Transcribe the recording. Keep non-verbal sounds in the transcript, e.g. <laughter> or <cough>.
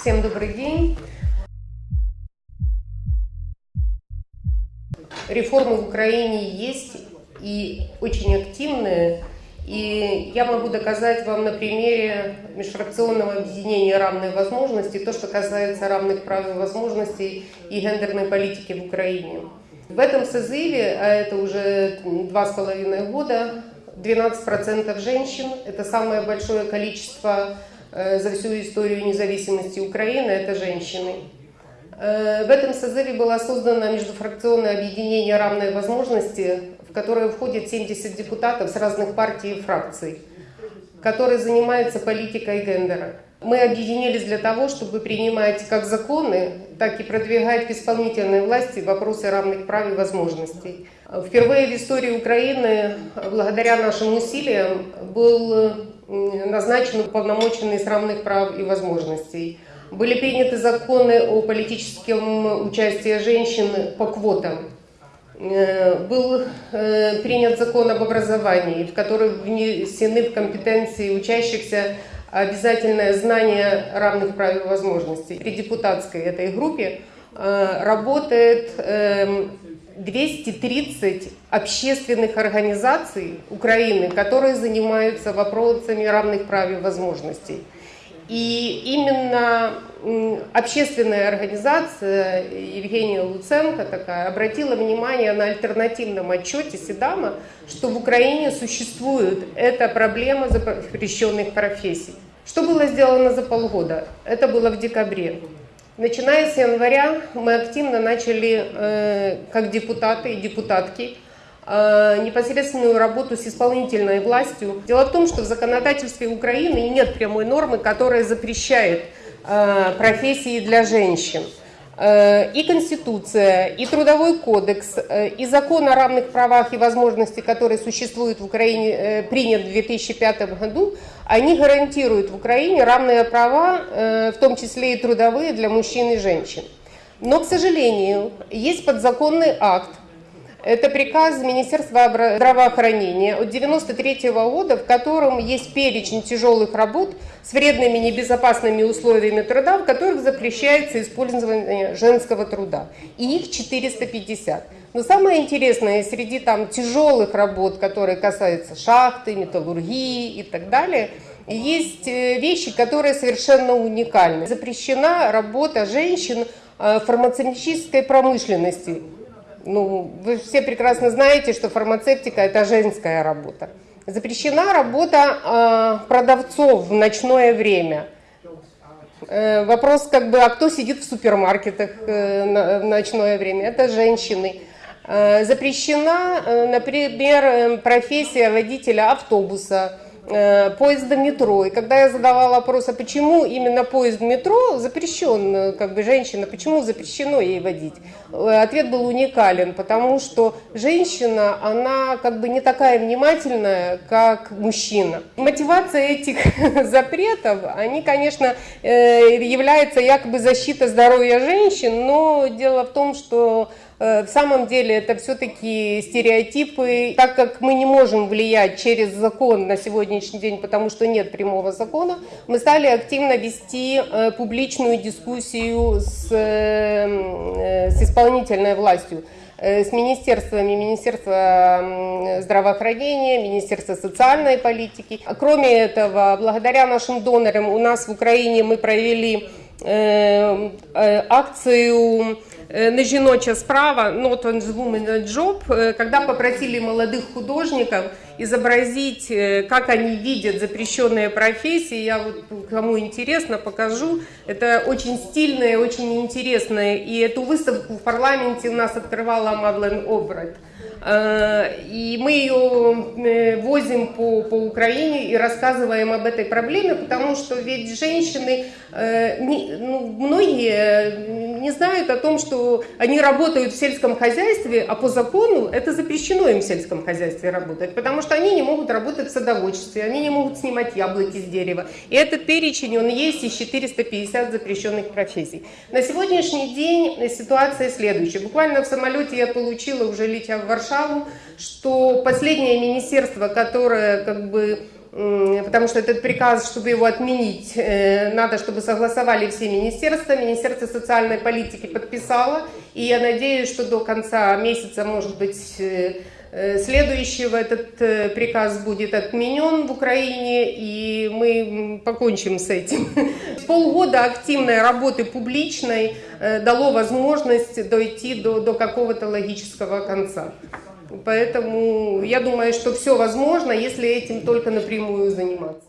Всем добрый день. Реформы в Украине есть и очень активные. И я могу доказать вам на примере межфракционного объединения «Равные возможности» то, что касается равных прав и возможностей и гендерной политики в Украине. В этом созыве, а это уже два с половиной года, 12% женщин, это самое большое количество за всю историю независимости Украины, это женщины. Э, в этом созыве было создано междуфракционное объединение «Равные возможности», в которое входит 70 депутатов с разных партий и фракций, которые занимаются политикой гендера. Мы объединились для того, чтобы принимать как законы, так и продвигать в исполнительной власти вопросы равных прав и возможностей. Впервые в истории Украины, благодаря нашим усилиям, был назначен уполномоченный с равных прав и возможностей. Были приняты законы о политическом участии женщин по квотам. Э, был э, принят закон об образовании, в который внесены в компетенции учащихся обязательное знание равных прав и возможностей. При депутатской этой группе э, работает 230 эм, общественных организаций Украины, которые занимаются вопросами равных прав и возможностей. И именно общественная организация Евгения Луценко такая обратила внимание на альтернативном отчете Седама, что в Украине существует эта проблема запрещенных профессий. Что было сделано за полгода? Это было в декабре. Начиная с января мы активно начали, э, как депутаты и депутатки, Э, непосредственную работу с исполнительной властью. Дело в том, что в законодательстве Украины нет прямой нормы, которая запрещает э, профессии для женщин. Э, и Конституция, и Трудовой кодекс, и закон о равных правах и возможностях, который существует в Украине, принят в 2005 году, они гарантируют в Украине равные права, в том числе и трудовые для мужчин и женщин. Но, к сожалению, есть подзаконный акт, это приказ Министерства здравоохранения от 1993 года, в котором есть перечень тяжелых работ с вредными небезопасными условиями труда, в которых запрещается использование женского труда. И их 450. Но самое интересное, среди там тяжелых работ, которые касаются шахты, металлургии и так далее, есть э, вещи, которые совершенно уникальны. Запрещена работа женщин э, в фармацевтической промышленности ну, вы все прекрасно знаете, что фармацевтика – это женская работа. Запрещена работа э, продавцов в ночное время. Э, вопрос, как бы, а кто сидит в супермаркетах э, на, в ночное время? Это женщины. Э, запрещена, э, например, э, профессия водителя автобуса, поезда метро. И когда я задавала вопрос, а почему именно поезд метро запрещен, э, как бы женщина, почему запрещено ей водить? Э, ответ был уникален, потому что женщина, она как бы не такая внимательная, как мужчина. Мотивация этих <laughs> запретов, они, конечно, являются якобы защита здоровья женщин, но дело в том, что Э, в самом деле это все-таки стереотипы. Так как мы не можем влиять через закон на сегодняшний день, потому что нет прямого закона, мы стали активно вести э, публичную дискуссию с, э, с исполнительной властью с министерствами, Министерство здравоохранения, Министерство социальной политики. Кроме этого, благодаря нашим донорам у нас в Украине мы провели акцию Э, на жіноча справа Not on the Woman Job, когда попросили молодых художников изобразить, э, как они видят запрещенные профессии. Я вот, кому интересно, покажу. Это очень стильное, очень интересное. И эту выставку в парламенте у нас открывала Мадлен Обрат. И мы ее возим по, по Украине и рассказываем об этой проблеме, потому что ведь женщины, ну, многие не знают о том, что они работают в сельском хозяйстве, а по закону это запрещено им в сельском хозяйстве работать, потому что они не могут работать в садоводстве, они не могут снимать яблоки с дерева. И этот перечень, он есть из 450 запрещенных профессий. На сегодняшний день ситуация следующая. Буквально в самолете я получила, уже летя в Варшаву, что последнее министерство, которое как бы Потому что этот приказ, чтобы его отменить, э, надо, чтобы согласовали все министерства. Министерство социальной политики подписало. И я надеюсь, что до конца месяца, может быть, э, э, следующего этот э, приказ будет отменен в Украине, и мы покончим с этим. <laughs> Полгода активной работы публичной дало возможность дойти до, до какого-то логического конца. Поэтому я думаю, что все возможно, если этим только напрямую заниматься.